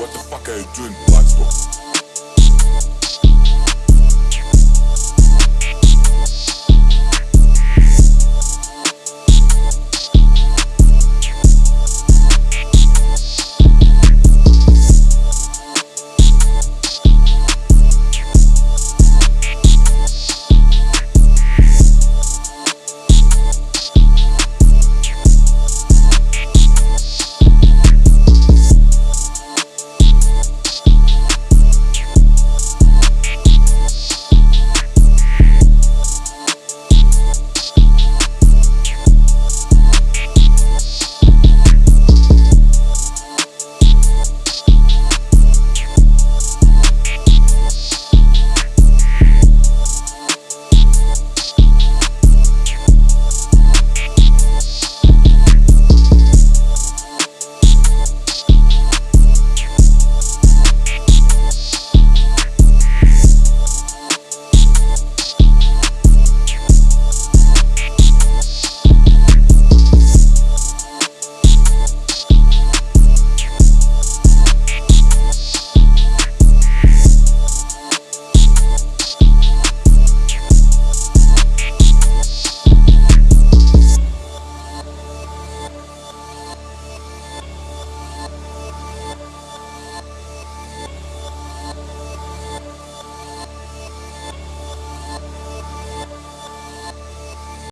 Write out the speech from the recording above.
what the fuck are you doing, black spot?